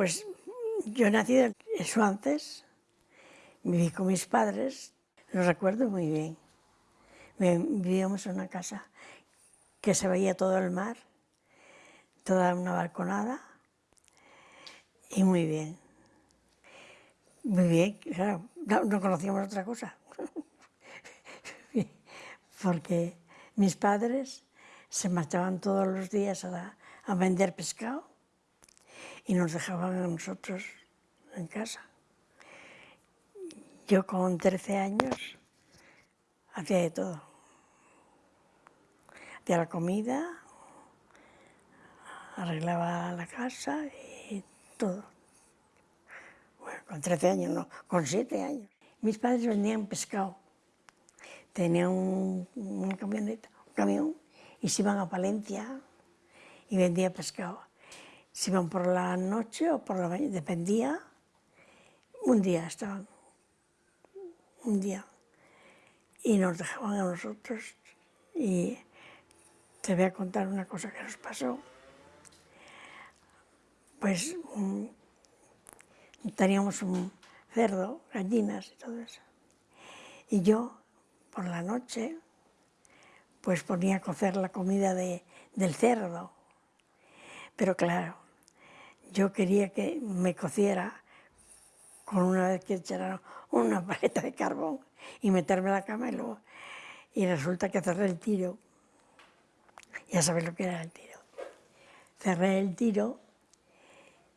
Pues yo nací en Suances, viví con mis padres, lo recuerdo muy bien. Vivíamos en una casa que se veía todo el mar, toda una balconada, y muy bien. Muy bien, claro, no, conocíamos otra cosa. Porque mis padres se marchaban todos los días a vender pescado y nos dejaban a nosotros en casa. Yo con 13 años hacía de todo. Hacía la comida, arreglaba la casa y todo. Bueno, con 13 años no, con 7 años. Mis padres vendían pescado. Tenían un, una camioneta, un camión, y se iban a Palencia y vendía pescado. Se iban por la noche o por la mañana, dependía. Un día estaban, un día. Y nos dejaban a nosotros y te voy a contar una cosa que nos pasó. Pues teníamos un cerdo, gallinas y todo eso. Y yo, por la noche, pues ponía a cocer la comida de, del cerdo. Pero claro, yo quería que me cociera con una vez que echara una paleta de carbón y meterme a la cama y luego... Y resulta que cerré el tiro. Ya sabes lo que era el tiro. Cerré el tiro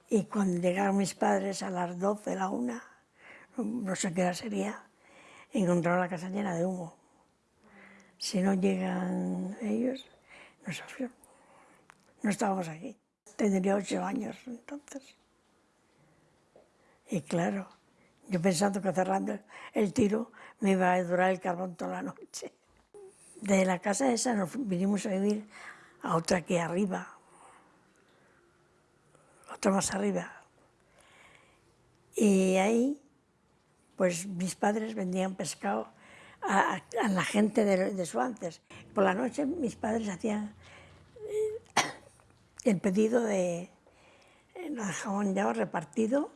y cuando llegaron mis padres a las 12, la una, no sé qué hora sería, encontraron la casa llena de humo. Si no llegan ellos, nosotros no estábamos aquí. Tendría ocho años entonces. Y claro, yo pensando que cerrando el tiro me iba a durar el carbón toda la noche. De la casa esa nos vinimos a vivir a otra que arriba, otra más arriba. Y ahí, pues mis padres vendían pescado a, la gente de, de Suances. Por la noche mis padres hacían el pedido de, eh, jamón ya repartido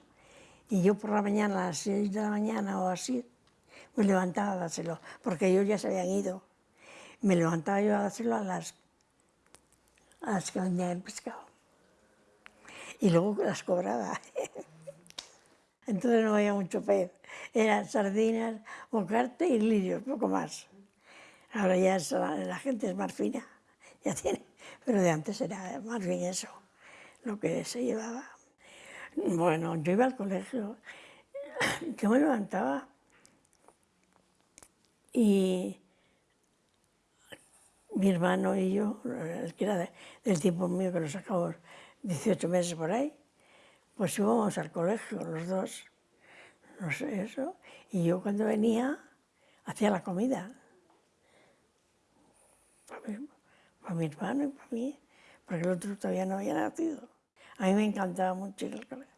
y yo por la mañana, a las 6 de la mañana o así, me levantaba a dárselo, porque ellos ya se habían ido. Me levantaba yo a dárselo a las, a las que vendían el pescado. Y luego las cobraba. Entonces no había mucho pez. Eran sardinas, bocarte y lirios, poco más. Ahora ya la, gente es más fina, ya tiene, pero de antes era más bien eso, lo que se llevaba. Bueno, yo iba al colegio, yo me levantaba y mi hermano y yo, el que era del tiempo mío que nos sacamos 18 meses por ahí, pues íbamos al colegio los dos, no sé eso, y yo cuando venía hacía la comida. Para mi, hermano y para mí, porque el otro todavía no había nacido. A mí me encantaba mucho ir al colegio.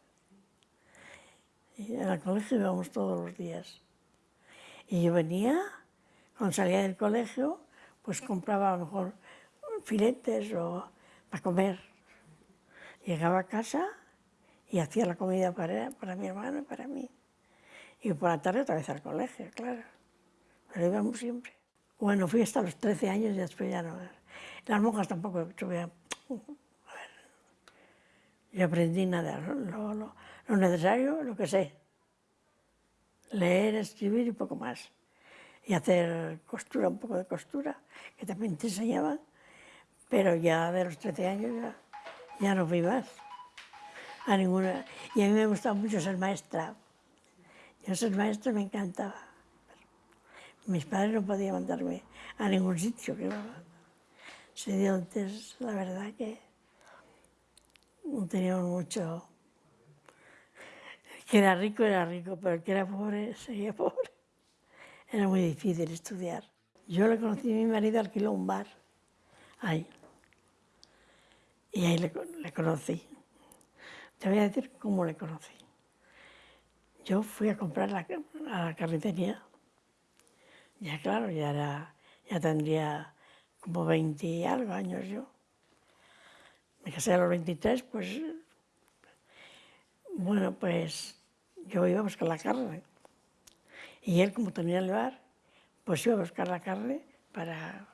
Y al colegio íbamos todos los días. Y yo venía, cuando salía del colegio, pues compraba a lo mejor filetes o para comer. Llegaba a casa y hacía la comida para, para mi hermano y para mí. Y por la tarde otra vez al colegio, claro. Pero íbamos siempre. Bueno, fui hasta los 13 años y después ya no. Las monjas tampoco tuve... A ver, yo aprendí nada, lo, necesario, lo que sé. Leer, escribir y poco más. Y hacer costura, un poco de costura, que también te enseñaban. Pero ya de los 13 años ya, no fui más a ninguna. Y a mí me gustaba mucho ser maestra. Yo ser maestra me encantaba. Mis padres no podían mandarme a ningún sitio. Que se dio antes, la verdad que no teníamos mucho... que era rico era rico, pero el que era pobre seguía pobre. Era muy difícil estudiar. Yo le conocí a mi marido, alquiló un bar, ahí. Y ahí le, conocí. Te voy a decir cómo le conocí. Yo fui a comprar a la carnicería ya claro, ya, era, ya tendría como 20 y algo años yo. Me casé a los 23, pues Bueno, pues yo iba a buscar la carne. Y él, como tenía el bar, pues iba a buscar la carne para...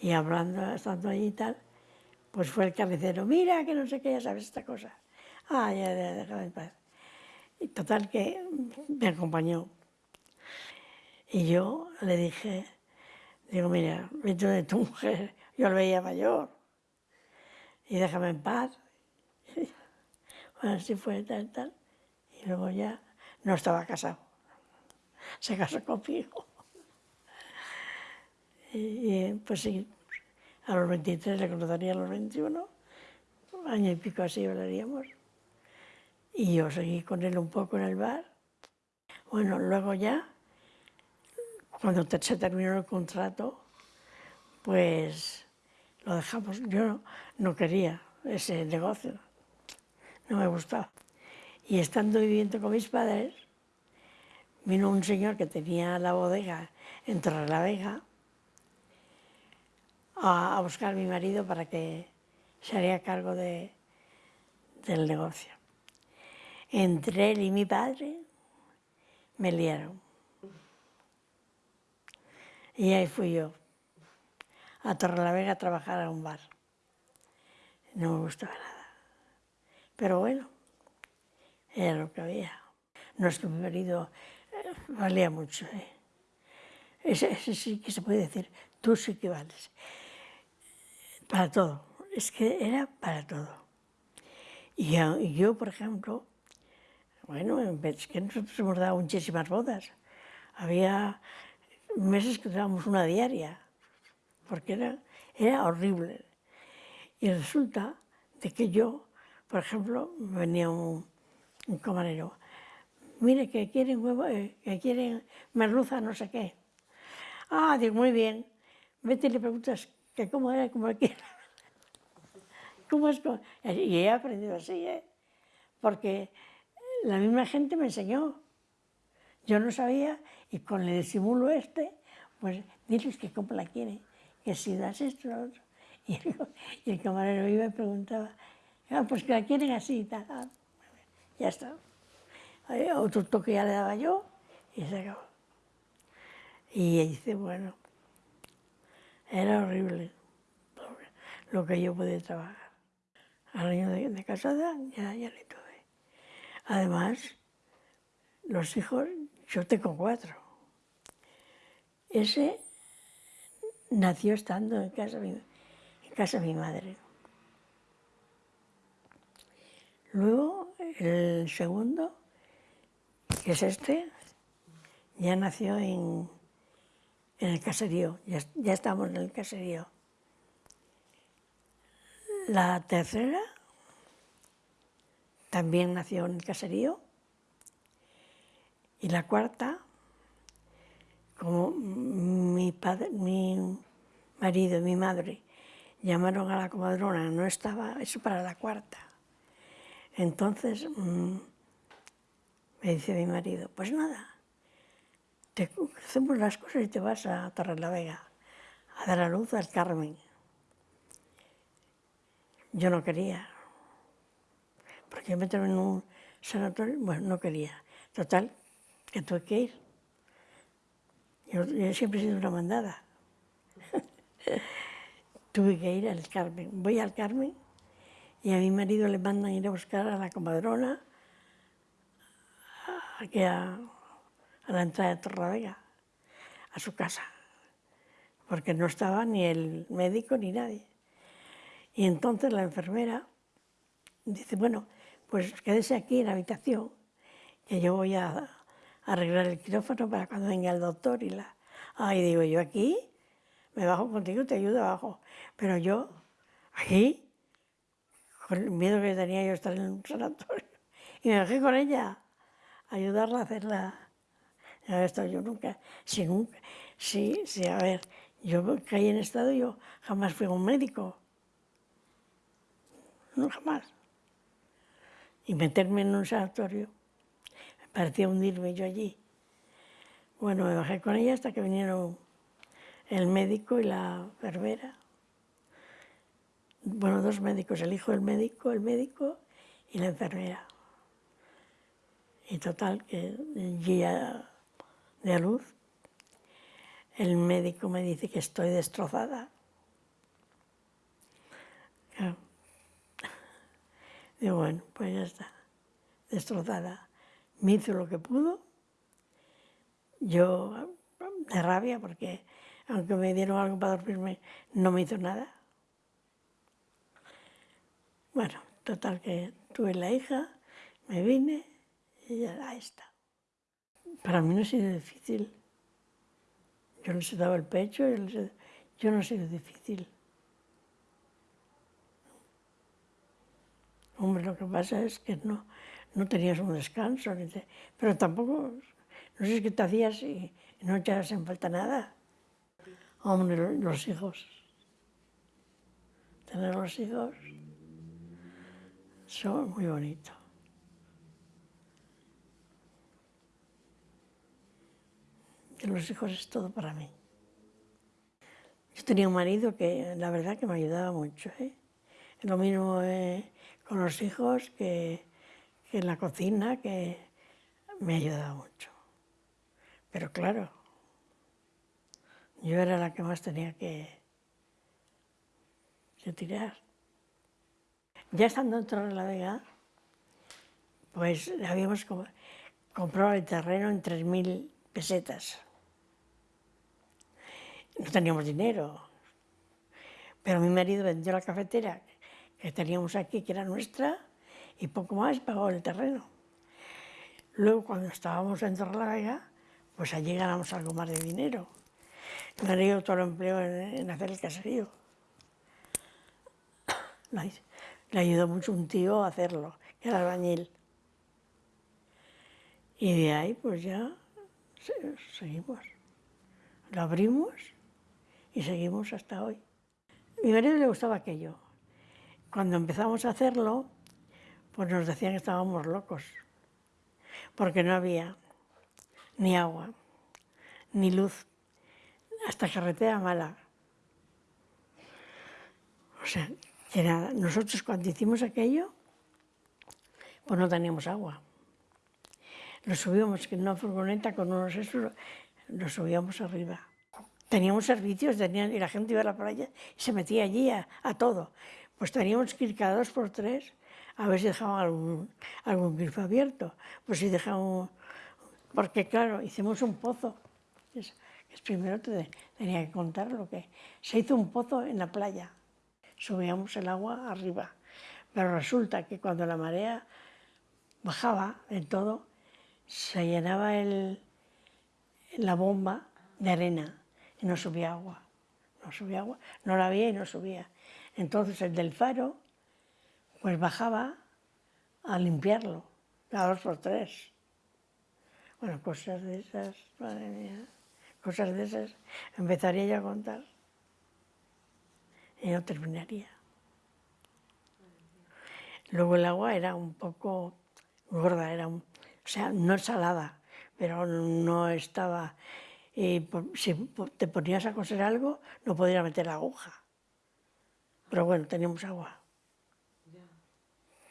Y hablando, estando allí y tal, pues fue el carnicero, mira que no sé qué, ya sabes esta cosa. Ah, ya, ya, déjame en paz. Y total que me acompañó. Y yo le dije, digo, mira, vete de tu mujer, yo lo veía mayor, y déjame en paz. Bueno, así fue, tal, tal. Y luego ya no estaba casado. Se casó conmigo. Y, pues sí, a los 23 le conocería a los 21, año y pico así hablaríamos. Y yo seguí con él un poco en el bar. Bueno, luego ya, cuando se terminó el contrato, pues lo dejamos. Yo no quería ese negocio, no me gustaba. Y estando viviendo con mis padres, vino un señor que tenía la bodega en Torrelavega a, buscar a mi marido para que se haría cargo de, del negocio. Entre él y mi padre me liaron. Y ahí fui yo, a Torrelavega a trabajar a un bar. No me gustaba nada. Pero bueno, era lo que había. Nuestro marido eh, valía mucho. ¿eh? Ese, ese, sí que se puede decir, tú sí que vales. Para todo. Es que era para todo. Y yo, por ejemplo, bueno, es que nosotros hemos dado muchísimas bodas. Había meses que dábamos una diaria, porque era, era horrible. Y resulta de que yo, por ejemplo, venía un, un camarero, mire que quieren huevo, eh, que quieren merluza, no sé qué. Ah, digo, muy bien, vete y le preguntas que cómo era, cómo quiere. ¿Cómo es? Y he aprendido así, ¿eh? porque la misma gente me enseñó. Yo no sabía, y con el disimulo este, pues diles que cómo la quieren, que si das esto, lo otro. Y el, camarero iba y preguntaba, ah, pues que la quieren así y ya está. Otro toque ya le daba yo y se acabó. Y dice, bueno, era horrible lo que yo podía trabajar. Al año de, casada ya, ya le tuve. Además, los hijos, yo tengo cuatro. Ese nació estando en casa, en casa de mi madre. Luego, el segundo, que es este, ya nació en, en el caserío, ya, ya estamos en el caserío. La tercera también nació en el caserío. Y la cuarta, como mi, marido y mi madre llamaron a la comadrona, no estaba, eso para la cuarta. Entonces mmm, me dice mi marido, pues nada, te hacemos las cosas y te vas a Torrelavega a dar a luz al Carmen. Yo no quería, porque meterme en un sanatorio, bueno, no quería. Total, que tuve que ir. Yo, siempre he sido una mandada. tuve que ir al Carmen. Voy al Carmen y a mi marido le mandan ir a buscar a la comadrona aquí a, a la entrada de Torravega, a su casa, porque no estaba ni el médico ni nadie. Y entonces la enfermera dice, bueno, pues quédese aquí en la habitación, que yo voy a arreglar el quirófano para cuando venga el doctor y la... Ay, digo, yo aquí, me bajo contigo, te ayudo abajo, pero yo, aquí, con el miedo que tenía yo estar en un sanatorio, y me bajé con ella, ayudarla a hacerla. Esto yo nunca, si nunca, sí, sí, a ver, yo caí en estado, yo jamás fui a un médico, no jamás y meterme en un sanatorio. Me parecía hundirme yo allí. Bueno, me bajé con ella hasta que vinieron el médico y la enfermera. Bueno, dos médicos, el hijo del médico, el médico y la enfermera. Y total, que día de luz, el médico me dice que estoy destrozada. Digo, bueno, pues ya está, destrozada. Me hizo lo que pudo, yo de rabia, porque aunque me dieron algo para dormirme, no me hizo nada. Bueno, total que tuve la hija, me vine y ya ahí está. Para mí no ha sido difícil. Yo les he dado el pecho, yo, yo no ha sido difícil. Hombre, lo que pasa es que no, no tenías un descanso, pero tampoco, no sé qué te hacías y no echabas en falta nada. Hombre, los hijos. Tener los hijos son muy bonitos. Que los hijos es todo para mí. Yo tenía un marido que la verdad que me ayudaba mucho. ¿eh? Lo mismo eh, con los hijos que, en la cocina, que me ayudaba mucho. Pero claro, yo era la que más tenía que, tirar. Ya estando en la Vega, pues habíamos comprado el terreno en 3.000 pesetas. No teníamos dinero, pero mi marido vendió la cafetera que teníamos aquí, que era nuestra, y poco más pagó el terreno. Luego, cuando estábamos en Torrelavega, pues allí ganamos algo más de dinero. Todo el empleo en, hacer el caserío. Le ayudó mucho un tío a hacerlo, que era albañil. Y de ahí, pues ya seguimos. Lo abrimos y seguimos hasta hoy. A mi marido le gustaba aquello. Cuando empezamos a hacerlo, pues nos decían que estábamos locos, porque no había ni agua, ni luz, hasta carretera mala. O sea, que nada, nosotros cuando hicimos aquello, pues no teníamos agua. Lo subíamos en una furgoneta con unos esos, lo subíamos arriba. Teníamos servicios, y la gente iba a la playa y se metía allí a, todo. Pues teníamos que ir cada dos por tres a ver si dejaban algún, algún grifo abierto. Pues si dejaban... Porque claro, hicimos un pozo. Es, primero te tenía que contar lo que... Se hizo un pozo en la playa. Subíamos el agua arriba. Pero resulta que cuando la marea bajaba en todo, se llenaba el, la bomba de arena y no subía agua. No subía agua, no la había y no subía. Entonces el del faro, pues bajaba a limpiarlo, cada dos por tres. Bueno, cosas de esas, madre mía, cosas de esas, empezaría yo a contar y no terminaría. Luego el agua era un poco gorda, era o sea, no salada, pero no estaba... Y si te ponías a coser algo, no podías meter la aguja. Pero bueno, teníamos agua.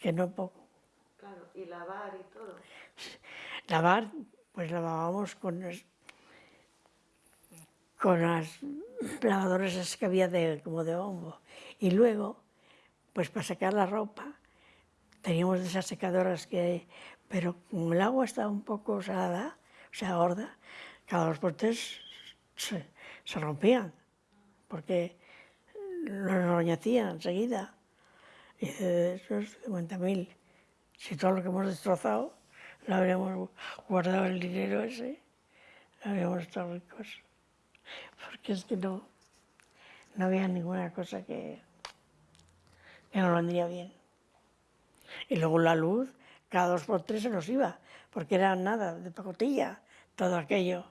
Que no poco. Claro, y lavar y todo. Lavar, pues lavábamos con, con las lavadoras que había de, como de hongo. Y luego, pues para secar la ropa, teníamos esas secadoras que pero como el agua estaba un poco salada, o sea, gorda, cada dos por tres se, rompían, porque los roñacían enseguida. Y de esos 50.000, si todo lo que hemos destrozado, lo habríamos guardado el dinero ese, habríamos estado ricos. Porque es que no, no había ninguna cosa que, que nos vendría bien. Y luego la luz, cada dos por tres se nos iba, porque era nada, de pacotilla, todo aquello.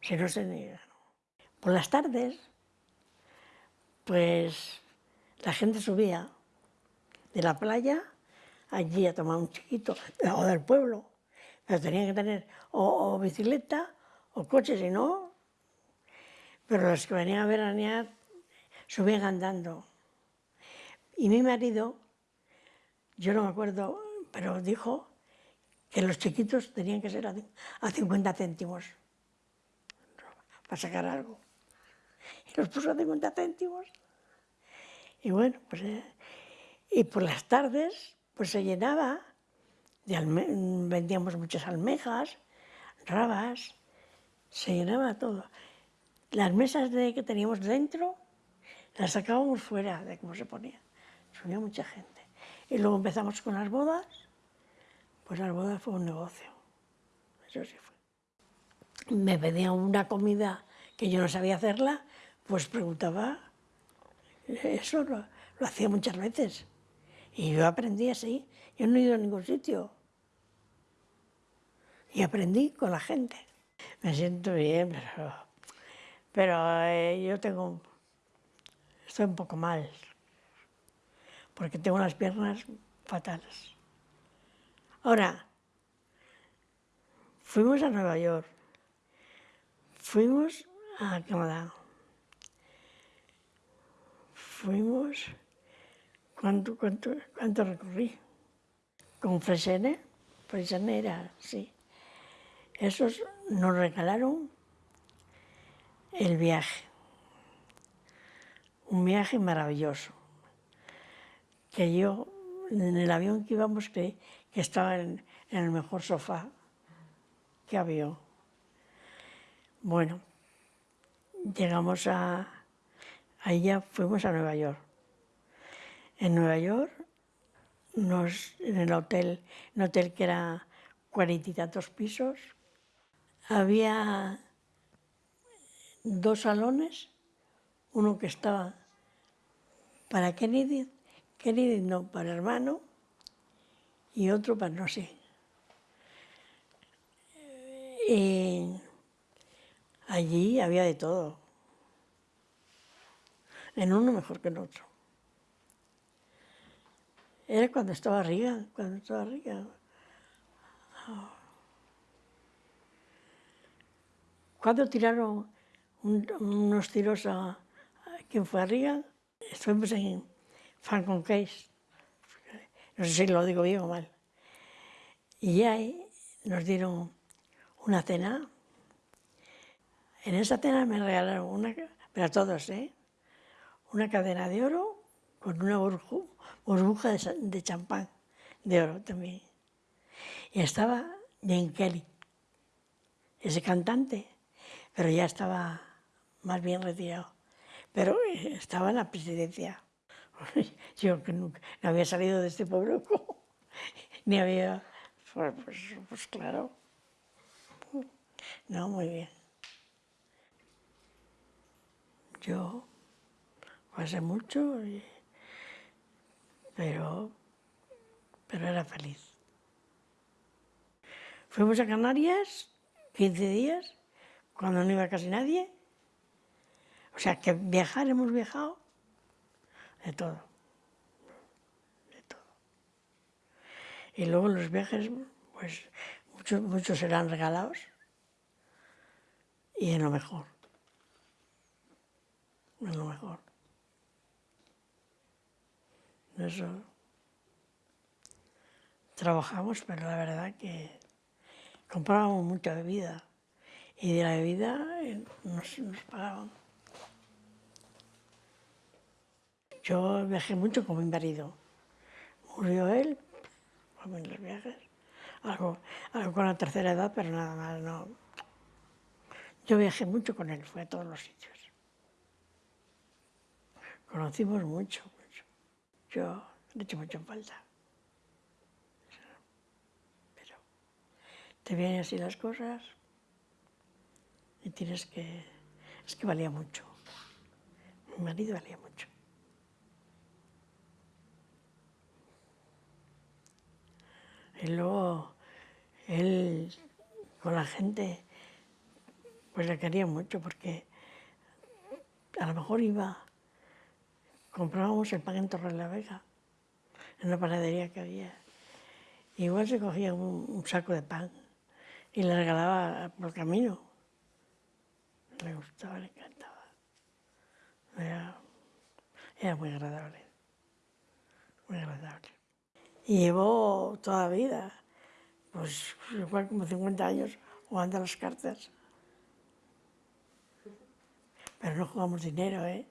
Si no se Por las tardes, pues la gente subía de la playa allí a tomar un chiquito, o del pueblo, pero tenían que tener o, bicicleta o coche, si no, pero los que venían a veranear subían andando. Y mi marido, yo no me acuerdo pero dijo que los chiquitos tenían que ser a, a 50 céntimos para sacar algo. Y los puso a 50 céntimos. Y bueno, pues... eh, y por las tardes, pues se llenaba, vendíamos muchas almejas, rabas, se llenaba todo. Las mesas de, que teníamos dentro, las sacábamos fuera de cómo se ponía. Subía mucha gente. Y luego empezamos con las bodas, pues las bodas fue un negocio. Eso sí fue. Me pedían una comida que yo no sabía hacerla, pues preguntaba. Eso lo, lo hacía muchas veces. Y yo aprendí así. Yo no he ido a ningún sitio. Y aprendí con la gente. Me siento bien, pero, pero eh, yo tengo, estoy un poco mal, porque tengo las piernas fatales. Ahora, fuimos a Nueva York, fuimos a Canadá, fuimos, ¿cuánto, cuánto, cuánto recorrí? Con Fresene, Fresene era, sí. Esos nos regalaron el viaje, un viaje maravilloso, que yo en el avión que íbamos que, que estaba en, en el mejor sofá que había. Bueno, llegamos a, ya fuimos a Nueva York. En Nueva York, en el hotel, un hotel que era cuarenta y tantos pisos, había dos salones, uno que estaba para Kennedy, Kennedy no, para hermano, y otro para no sé. Y allí había de todo, en uno mejor que en otro. Era cuando estaba arriba, cuando estaba arriba. Cuando tiraron un- unos tiros a, a quien fue arriba, estuvimos en Falcon Case, no sé si lo digo bien o mal. Y ahí nos dieron una cena. En esa cena me regalaron una, pero todos, ¿eh? Una cadena de oro con una burbuja de, champán de oro también. Y estaba Jane Kelly, ese cantante, pero ya estaba más bien retirado. Pero eh, estaba en la presidencia. Yo que nunca no había salido de este pueblo, ni había. Pues, pues, pues claro. No, muy bien. Yo pasé mucho, y- pero, pero era feliz. Fuimos a Canarias 15 días, cuando no iba casi nadie. O sea, que viajar hemos viajado de todo. De todo. Y luego los viajes, pues muchos, muchos eran regalados y en lo mejor. En lo mejor. Eso. Trabajamos, pero la verdad que comprábamos mucha bebida y de la bebida eh, nos, nos pagaban. Yo viajé mucho con mi marido. Murió él, en los viajes. Algo, algo con la tercera edad, pero nada más, no. Yo viajé mucho con él, fue a todos los sitios. Conocimos mucho. Yo le echo mucho en falta. Pero te vienen así las cosas y tienes que... Es que valía mucho. Mi marido valía mucho. Y luego él con la gente pues le quería mucho porque a lo mejor iba, comprábamos el pan en Torre la Vega, en una panadería que había. Igual se cogía un, saco de pan y le regalaba por camino. Le gustaba, le encantaba. Era, muy agradable, muy agradable. Y llevó toda la vida, Pues igual como 50 años jugando las cartas. Pero no jugamos dinero, ¿eh?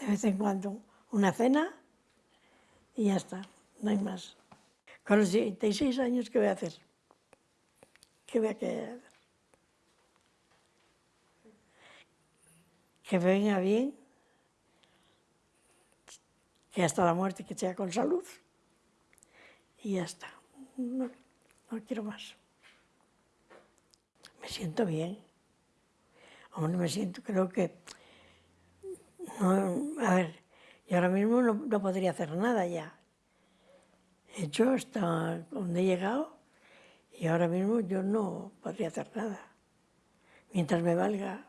De vez en cuando una cena y ya está, no hay más. Con los 76 años, ¿qué voy a hacer? ¿Qué voy a hacer? Que venga bien, que hasta la muerte que sea con salud y ya está. No, no quiero más. Me siento bien. Hombre, me siento, creo que... no, a ver, yo ahora mismo no, no podría hacer nada ya. He hecho hasta donde he llegado y ahora mismo yo no podría hacer nada. Mientras me valga,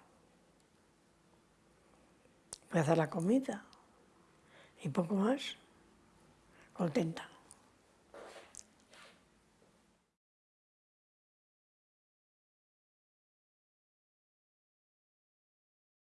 voy a hacer la comida y poco más, contenta.